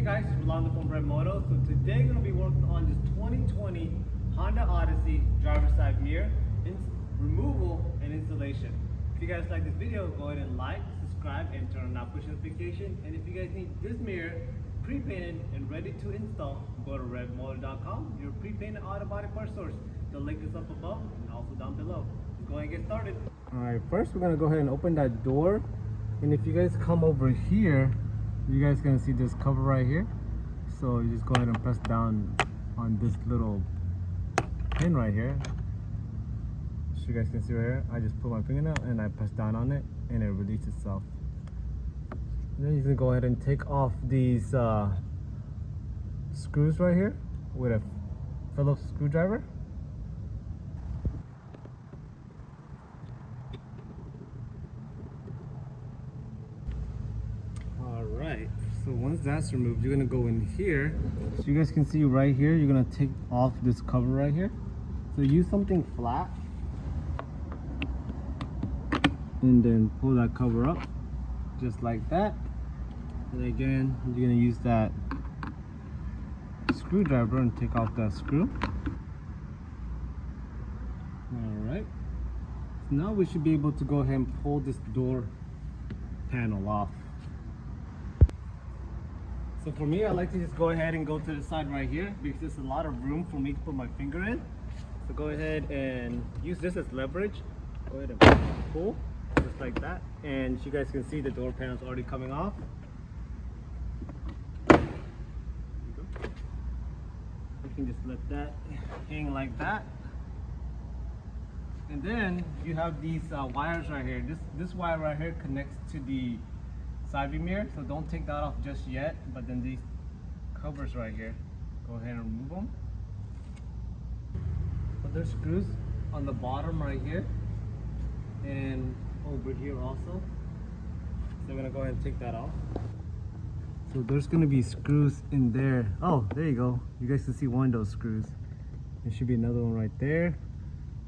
Hey guys, it's Rolando from Red Moto. So today we're gonna be working on this 2020 Honda Odyssey driver's side mirror removal and installation. If you guys like this video, go ahead and like, subscribe, and turn on that push notification. And if you guys need this mirror pre-painted and ready to install, go to redmoto.com, your pre-painted auto body part source. The link is up above and also down below. Let's go ahead and get started. Alright, first we're gonna go ahead and open that door. And if you guys come over here, you guys gonna see this cover right here? So you just go ahead and press down on this little pin right here. So you guys can see right here I just put my fingernail and I press down on it and it releases itself. And then you can go ahead and take off these uh, screws right here with a Phillips screwdriver so once that's removed you're gonna go in here. So you guys can see right here you're gonna take off this cover right here. So use something flat. And then pull that cover up just like that. And again you're gonna use that screwdriver and take off that screw. All right so now we should be able to go ahead and pull this door panel off so for me, I like to just go ahead and go to the side right here because there's a lot of room for me to put my finger in. So go ahead and use this as leverage. Go ahead and pull just like that. And you guys can see the door panel's already coming off. You can just let that hang like that. And then you have these uh, wires right here. This this wire right here connects to the side view mirror so don't take that off just yet but then these covers right here go ahead and remove them but there's screws on the bottom right here and over here also. So I'm gonna go ahead and take that off. So there's gonna be screws in there. Oh there you go. You guys can see one of those screws. There should be another one right there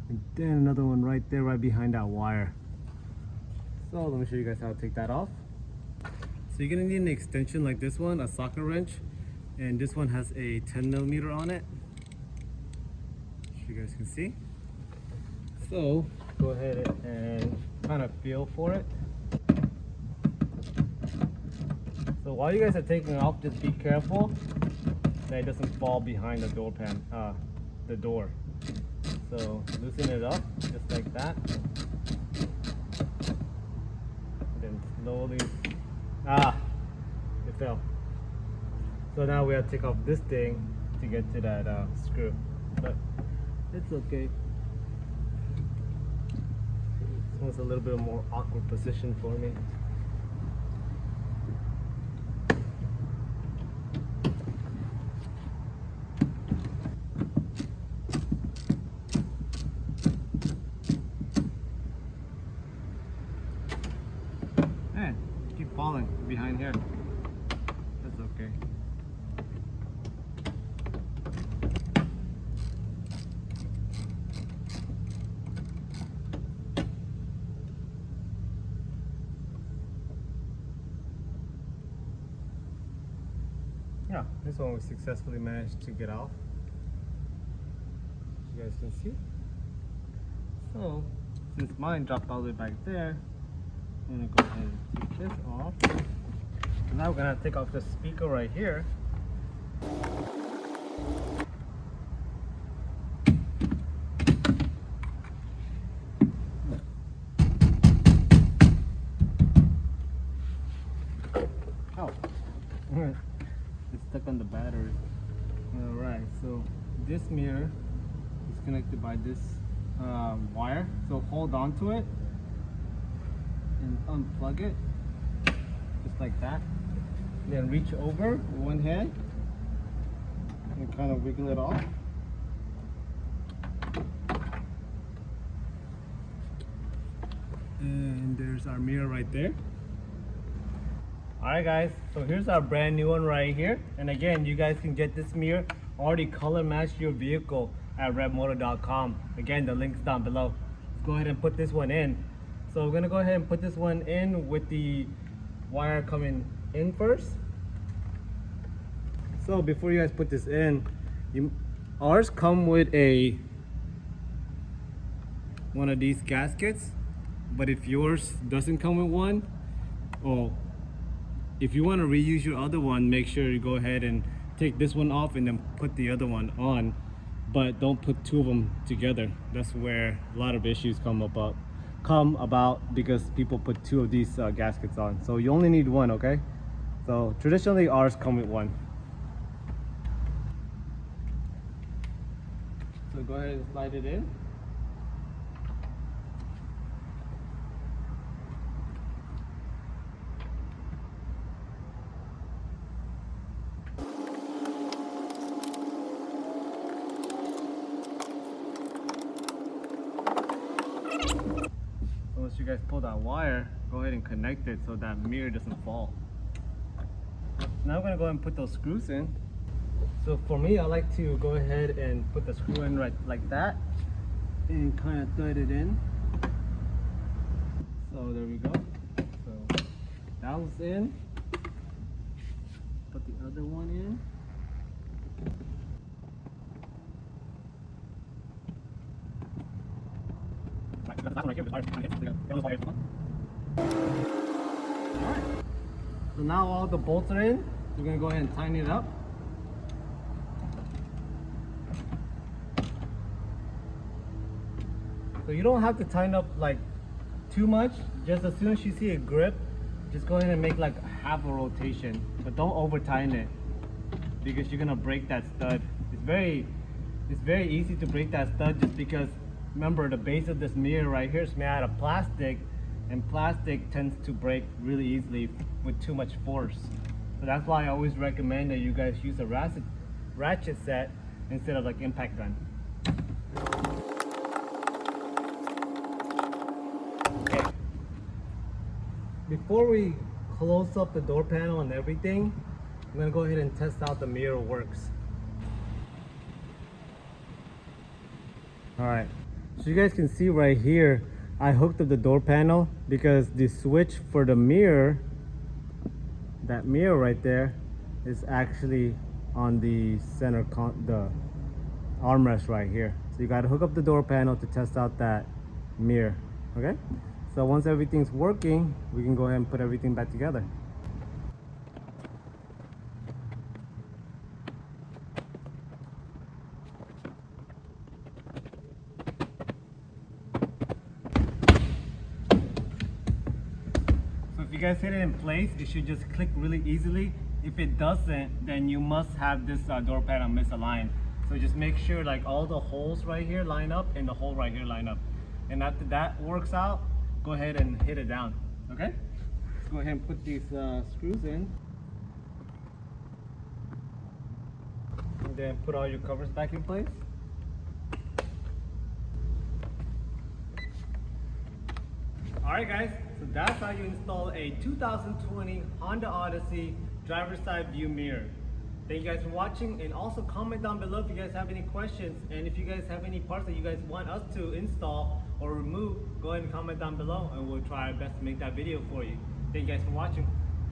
and then another one right there right behind that wire. So let me show you guys how to take that off you're gonna need an extension like this one, a socket wrench, and this one has a 10 millimeter on it. So you guys can see. So go ahead and kind of feel for it. So while you guys are taking it off, just be careful that it doesn't fall behind the door pan, uh, the door. So loosen it up just like that. Then slowly Ah, it fell. So now we have to take off this thing to get to that uh, screw. But it's okay. This one's a little bit more awkward position for me. falling behind here. That's okay. Yeah, this one we successfully managed to get off. you guys can see. So, since mine dropped all the way back there, I'm gonna go ahead and take this off. Now we're gonna take off the speaker right here. Stuck on the battery. Alright, so this mirror is connected by this uh, wire. So hold on to it and unplug it just like that then reach over one hand and kind of wiggle it off and there's our mirror right there alright guys so here's our brand new one right here. And again you guys can get this mirror already color matched your vehicle at redmoto.com again the links down below. Let's go ahead and put this one in. So we're gonna go ahead and put this one in with the wire coming in first. So before you guys put this in, you ours come with a one of these gaskets, but if yours doesn't come with one, or if you want to reuse your other one, make sure you go ahead and take this one off and then put the other one on. But don't put two of them together. That's where a lot of issues come about come about because people put two of these uh, gaskets on. So you only need one, okay? So traditionally ours come with one. So go ahead and slide it in. Guys pull that wire, go ahead and connect it so that mirror doesn't fall. Now I'm gonna go ahead and put those screws in. So for me, I like to go ahead and put the screw in right like that and kind of thread it in. So there we go. So that was in. Put the other one in. Alright. So now all the bolts are in. We're gonna go ahead and tighten it up. So you don't have to tighten up like too much. Just as soon as you see a grip, just go ahead and make like half a rotation. But don't over tighten it because you're gonna break that stud. It's very it's very easy to break that stud just because remember the base of this mirror right here is made out of plastic and plastic tends to break really easily with too much force. So that's why I always recommend that you guys use a ratchet, ratchet set instead of like impact gun. Okay. Before we close up the door panel and everything, I'm gonna go ahead and test out the mirror works. All right, so you guys can see right here, I hooked up the door panel because the switch for the mirror, that mirror right there, is actually on the center, con the armrest right here. So you gotta hook up the door panel to test out that mirror, okay? So once everything's working, we can go ahead and put everything back together. Guys hit it in place, it should just click really easily. If it doesn't, then you must have this uh, door panel misaligned. So just make sure like all the holes right here line up and the hole right here line up. And after that works out, go ahead and hit it down, okay? Let's go ahead and put these uh, screws in. And then put all your covers back in place. Alright guys, so that's how you install a 2020 Honda Odyssey driver's side view mirror. Thank you guys for watching and also comment down below if you guys have any questions and if you guys have any parts that you guys want us to install or remove, go ahead and comment down below and we'll try our best to make that video for you. Thank you guys for watching.